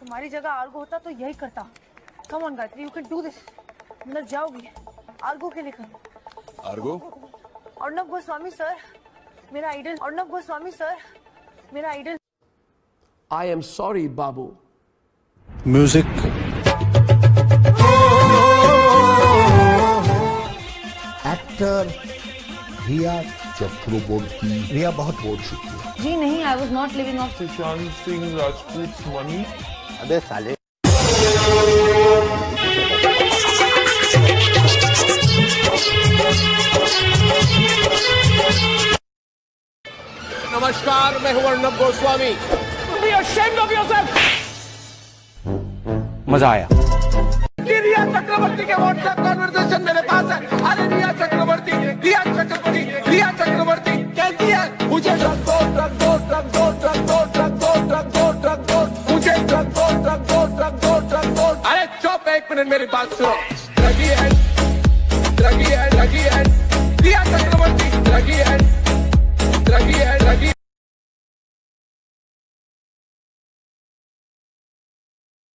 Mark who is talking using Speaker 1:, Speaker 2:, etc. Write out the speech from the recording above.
Speaker 1: तुम्हारी जगह आर्गो होता तो यही करता। Come on Gayatri you can do this अंदर जाओगी आर्गो के लिए करो
Speaker 2: आर्गो?
Speaker 1: अर्णव गोस्वामी सर मेरा आइडल अर्णव गोस्वामी सर मेरा आइडल
Speaker 3: आई एम सॉरी बाबू।
Speaker 4: म्यूज़िक
Speaker 5: एक्टर रिया चक्रवर्ती रिया बहुत बोल चुकी है
Speaker 1: जी नहीं I was not living off
Speaker 6: Sushant Singh Rajput money
Speaker 5: अबे साले।
Speaker 3: नमस्कार मैं हूँ अर्णब गोस्वामी।
Speaker 4: मज़ा आया।
Speaker 3: रिया चक्रवर्ती के व्हाट्सएप कॉन्वर्सेशन मेरे पास है। अरे रिया चक्रवर्ती रिया चक्रवर्ती रिया चक्रवर्ती। कहती है मुझे दो ड्रग एक मिनट मेरी बात सुनो।